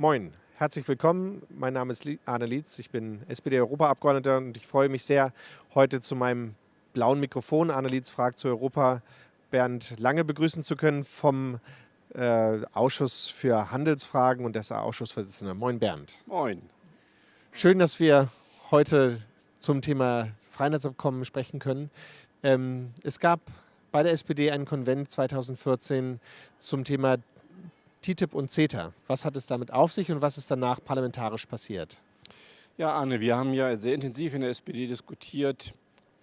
Moin, herzlich willkommen. Mein Name ist Arne Lietz, ich bin SPD-Europaabgeordneter und ich freue mich sehr, heute zu meinem blauen Mikrofon Arne Lietz fragt zu Europa Bernd Lange begrüßen zu können vom äh, Ausschuss für Handelsfragen und des Ausschussvorsitzender. Moin Bernd. Moin. Schön, dass wir heute zum Thema Freihandelsabkommen sprechen können. Ähm, es gab bei der SPD einen Konvent 2014 zum Thema TTIP und CETA. Was hat es damit auf sich und was ist danach parlamentarisch passiert? Ja, Arne, wir haben ja sehr intensiv in der SPD diskutiert,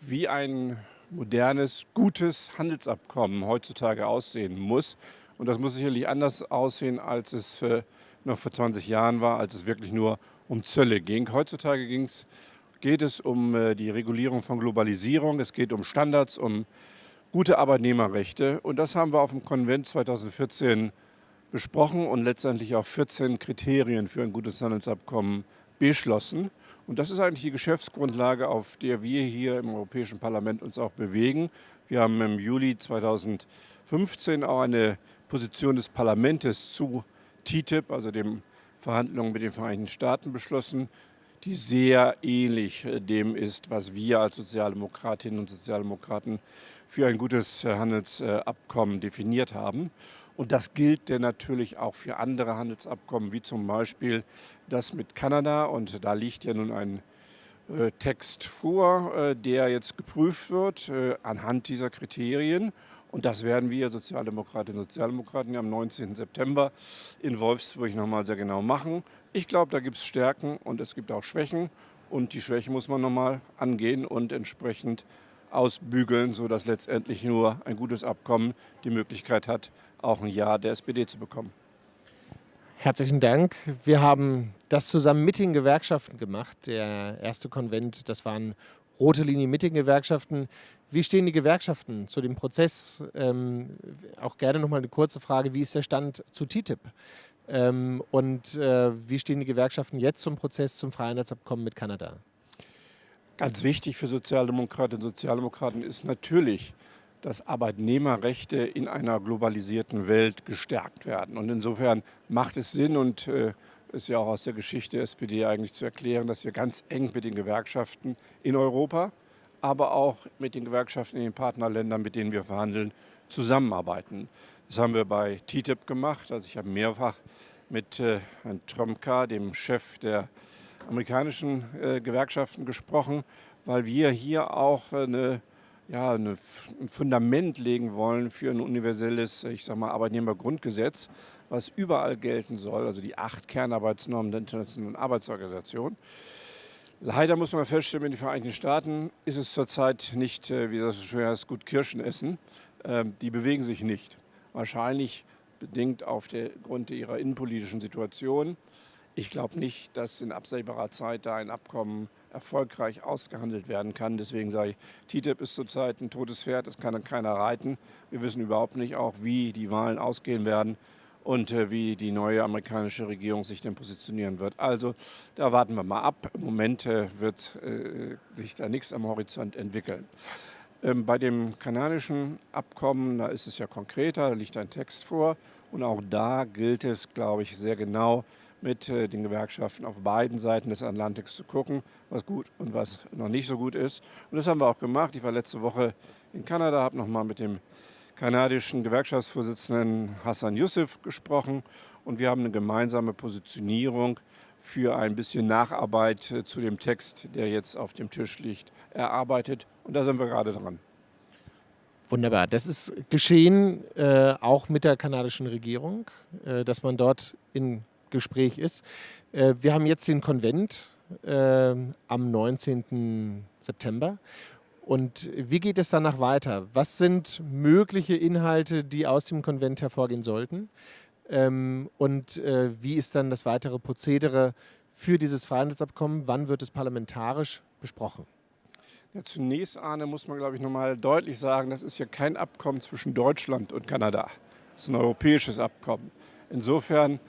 wie ein modernes, gutes Handelsabkommen heutzutage aussehen muss. Und das muss sicherlich anders aussehen, als es äh, noch vor 20 Jahren war, als es wirklich nur um Zölle ging. Heutzutage geht es um äh, die Regulierung von Globalisierung, es geht um Standards, um gute Arbeitnehmerrechte. Und das haben wir auf dem Konvent 2014 besprochen und letztendlich auch 14 Kriterien für ein gutes Handelsabkommen beschlossen. Und das ist eigentlich die Geschäftsgrundlage, auf der wir hier im Europäischen Parlament uns auch bewegen. Wir haben im Juli 2015 auch eine Position des Parlaments zu TTIP, also den Verhandlungen mit den Vereinigten Staaten, beschlossen, die sehr ähnlich äh, dem ist, was wir als Sozialdemokratinnen und Sozialdemokraten für ein gutes äh, Handelsabkommen definiert haben. Und das gilt denn natürlich auch für andere Handelsabkommen, wie zum Beispiel das mit Kanada. Und da liegt ja nun ein äh, Text vor, äh, der jetzt geprüft wird anhand dieser Kriterien. Und das werden wir Sozialdemokratinnen und Sozialdemokraten am 19. September in Wolfsburg nochmal sehr genau machen. Ich glaube, da gibt es Stärken und es gibt auch Schwächen. Und die Schwäche muss man nochmal angehen und entsprechend ausbügeln, sodass letztendlich nur ein gutes Abkommen die Möglichkeit hat, auch ein Ja der SPD zu bekommen. Herzlichen Dank. Wir haben das zusammen mit den Gewerkschaften gemacht. Der erste Konvent, das waren rote Linie mit den Gewerkschaften. Wie stehen die Gewerkschaften zu dem Prozess? Ähm, auch gerne noch mal eine kurze Frage, wie ist der Stand zu TTIP? Ähm, und äh, wie stehen die Gewerkschaften jetzt zum Prozess zum Freihandelsabkommen mit Kanada? Ganz wichtig für Sozialdemokratinnen und Sozialdemokraten ist natürlich, dass Arbeitnehmerrechte in einer globalisierten Welt gestärkt werden. Und insofern macht es Sinn und äh, ist ja auch aus der Geschichte der SPD eigentlich zu erklären, dass wir ganz eng mit den Gewerkschaften in Europa, aber auch mit den Gewerkschaften in den Partnerländern, mit denen wir verhandeln, zusammenarbeiten. Das haben wir bei TTIP gemacht. Also ich habe mehrfach mit äh, Herrn Tromka, dem Chef der amerikanischen äh, Gewerkschaften gesprochen, weil wir hier auch eine, ja, eine, ein Fundament legen wollen für ein universelles, ich sag mal, Arbeitnehmergrundgesetz, was überall gelten soll, also die acht Kernarbeitsnormen der Internationalen Arbeitsorganisation. Leider muss man feststellen, in den Vereinigten Staaten ist es zurzeit nicht, äh, wie das so schön heißt, gut Kirschen essen. Ähm, die bewegen sich nicht. Wahrscheinlich bedingt auf der Grund ihrer innenpolitischen Situation. Ich glaube nicht, dass in absehbarer Zeit da ein Abkommen erfolgreich ausgehandelt werden kann. Deswegen sage ich, TTIP ist zurzeit ein totes Pferd, das kann keiner reiten. Wir wissen überhaupt nicht auch, wie die Wahlen ausgehen werden und äh, wie die neue amerikanische Regierung sich denn positionieren wird. Also da warten wir mal ab. Im Moment äh, wird äh, sich da nichts am Horizont entwickeln. Ähm, bei dem kanadischen Abkommen, da ist es ja konkreter, da liegt ein Text vor und auch da gilt es, glaube ich, sehr genau, mit äh, den Gewerkschaften auf beiden Seiten des Atlantiks zu gucken, was gut und was noch nicht so gut ist. Und das haben wir auch gemacht. Ich war letzte Woche in Kanada, habe nochmal mit dem kanadischen Gewerkschaftsvorsitzenden Hassan Youssef gesprochen und wir haben eine gemeinsame Positionierung für ein bisschen Nacharbeit äh, zu dem Text, der jetzt auf dem Tisch liegt, erarbeitet. Und da sind wir gerade dran. Wunderbar. Das ist geschehen äh, auch mit der kanadischen Regierung, äh, dass man dort in Gespräch ist. Äh, wir haben jetzt den Konvent äh, am 19. September. Und wie geht es danach weiter? Was sind mögliche Inhalte, die aus dem Konvent hervorgehen sollten? Ähm, und äh, wie ist dann das weitere Prozedere für dieses Freihandelsabkommen? Wann wird es parlamentarisch besprochen? Ja, zunächst, Arne, muss man, glaube ich, nochmal deutlich sagen, das ist ja kein Abkommen zwischen Deutschland und Kanada. Das ist ein europäisches Abkommen. Insofern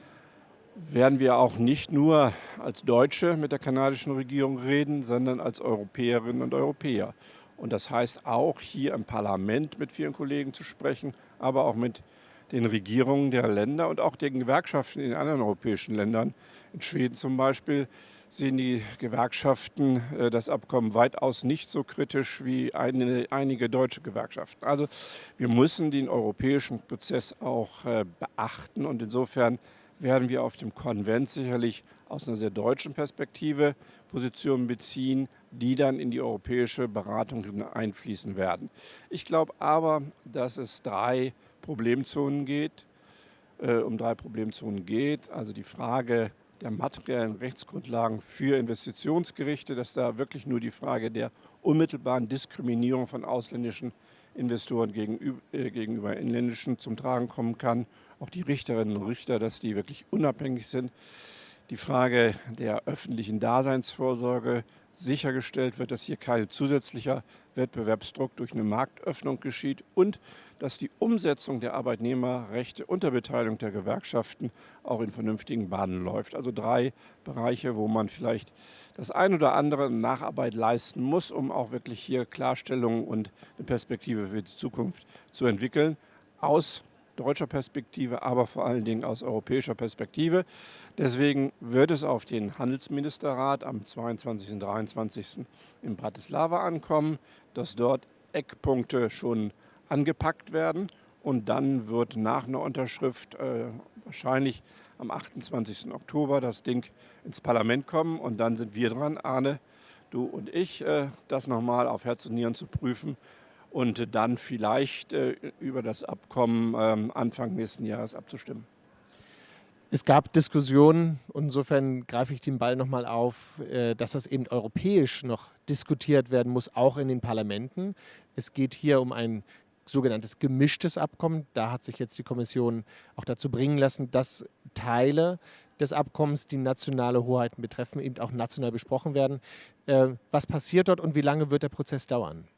werden wir auch nicht nur als Deutsche mit der kanadischen Regierung reden, sondern als Europäerinnen und Europäer. Und das heißt auch hier im Parlament mit vielen Kollegen zu sprechen, aber auch mit den Regierungen der Länder und auch den Gewerkschaften in anderen europäischen Ländern. In Schweden zum Beispiel sehen die Gewerkschaften äh, das Abkommen weitaus nicht so kritisch wie eine, einige deutsche Gewerkschaften. Also wir müssen den europäischen Prozess auch äh, beachten und insofern werden wir auf dem Konvent sicherlich aus einer sehr deutschen Perspektive Positionen beziehen, die dann in die europäische Beratung einfließen werden. Ich glaube aber, dass es drei Problemzonen geht, äh, um drei Problemzonen geht. Also die Frage der materiellen Rechtsgrundlagen für Investitionsgerichte, dass da wirklich nur die Frage der unmittelbaren Diskriminierung von ausländischen Investoren gegenüber, äh, gegenüber inländischen zum Tragen kommen kann. Auch die Richterinnen und Richter, dass die wirklich unabhängig sind. Die Frage der öffentlichen Daseinsvorsorge sichergestellt wird, dass hier kein zusätzlicher Wettbewerbsdruck durch eine Marktöffnung geschieht und dass die Umsetzung der Arbeitnehmerrechte unter Beteiligung der Gewerkschaften auch in vernünftigen Bahnen läuft. Also drei Bereiche, wo man vielleicht das ein oder andere Nacharbeit leisten muss, um auch wirklich hier Klarstellungen und eine Perspektive für die Zukunft zu entwickeln. Aus deutscher Perspektive, aber vor allen Dingen aus europäischer Perspektive. Deswegen wird es auf den Handelsministerrat am 22. und 23. in Bratislava ankommen, dass dort Eckpunkte schon angepackt werden und dann wird nach einer Unterschrift äh, wahrscheinlich am 28. Oktober das Ding ins Parlament kommen und dann sind wir dran, Arne, du und ich, äh, das nochmal auf Herz und Nieren zu prüfen und dann vielleicht äh, über das Abkommen ähm, Anfang nächsten Jahres abzustimmen. Es gab Diskussionen, insofern greife ich den Ball nochmal auf, äh, dass das eben europäisch noch diskutiert werden muss, auch in den Parlamenten. Es geht hier um ein sogenanntes gemischtes Abkommen. Da hat sich jetzt die Kommission auch dazu bringen lassen, dass Teile des Abkommens, die nationale Hoheiten betreffen, eben auch national besprochen werden. Äh, was passiert dort und wie lange wird der Prozess dauern?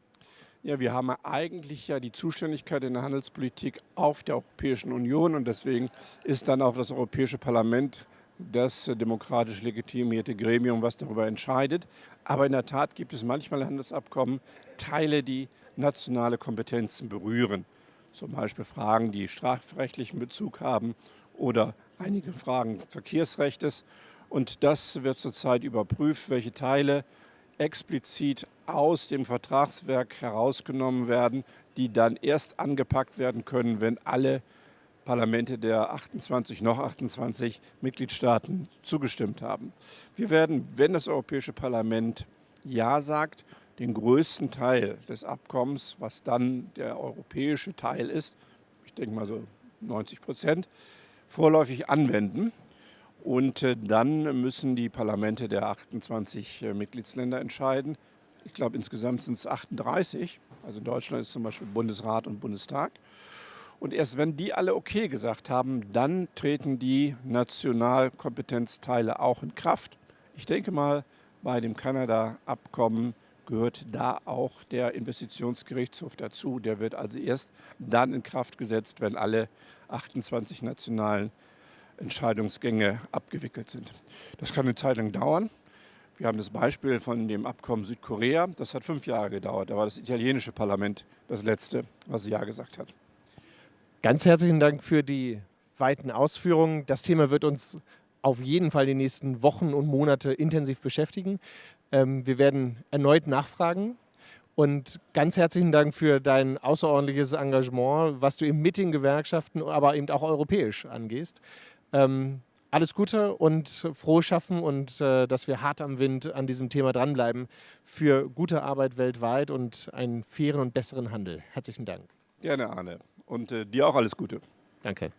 Ja, wir haben eigentlich ja die Zuständigkeit in der Handelspolitik auf der Europäischen Union und deswegen ist dann auch das Europäische Parlament das demokratisch legitimierte Gremium, was darüber entscheidet. Aber in der Tat gibt es manchmal Handelsabkommen, Teile, die nationale Kompetenzen berühren. Zum Beispiel Fragen, die strafrechtlichen Bezug haben oder einige Fragen Verkehrsrechtes. Und das wird zurzeit überprüft, welche Teile explizit aus dem Vertragswerk herausgenommen werden, die dann erst angepackt werden können, wenn alle Parlamente der 28, noch 28 Mitgliedstaaten zugestimmt haben. Wir werden, wenn das Europäische Parlament Ja sagt, den größten Teil des Abkommens, was dann der europäische Teil ist, ich denke mal so 90 Prozent, vorläufig anwenden. Und äh, dann müssen die Parlamente der 28 äh, Mitgliedsländer entscheiden. Ich glaube, insgesamt sind es 38. Also Deutschland ist zum Beispiel Bundesrat und Bundestag. Und erst wenn die alle okay gesagt haben, dann treten die Nationalkompetenzteile auch in Kraft. Ich denke mal, bei dem Kanada-Abkommen gehört da auch der Investitionsgerichtshof dazu. Der wird also erst dann in Kraft gesetzt, wenn alle 28 nationalen Entscheidungsgänge abgewickelt sind. Das kann eine Zeit lang dauern. Wir haben das Beispiel von dem Abkommen Südkorea. Das hat fünf Jahre gedauert. Da war das italienische Parlament das letzte, was Ja gesagt hat. Ganz herzlichen Dank für die weiten Ausführungen. Das Thema wird uns auf jeden Fall die nächsten Wochen und Monate intensiv beschäftigen. Ähm, wir werden erneut nachfragen. Und ganz herzlichen Dank für dein außerordentliches Engagement, was du eben mit den Gewerkschaften, aber eben auch europäisch angehst. Ähm, alles Gute und frohes Schaffen und äh, dass wir hart am Wind an diesem Thema dranbleiben für gute Arbeit weltweit und einen fairen und besseren Handel. Herzlichen Dank. Gerne, Arne. Und äh, dir auch alles Gute. Danke.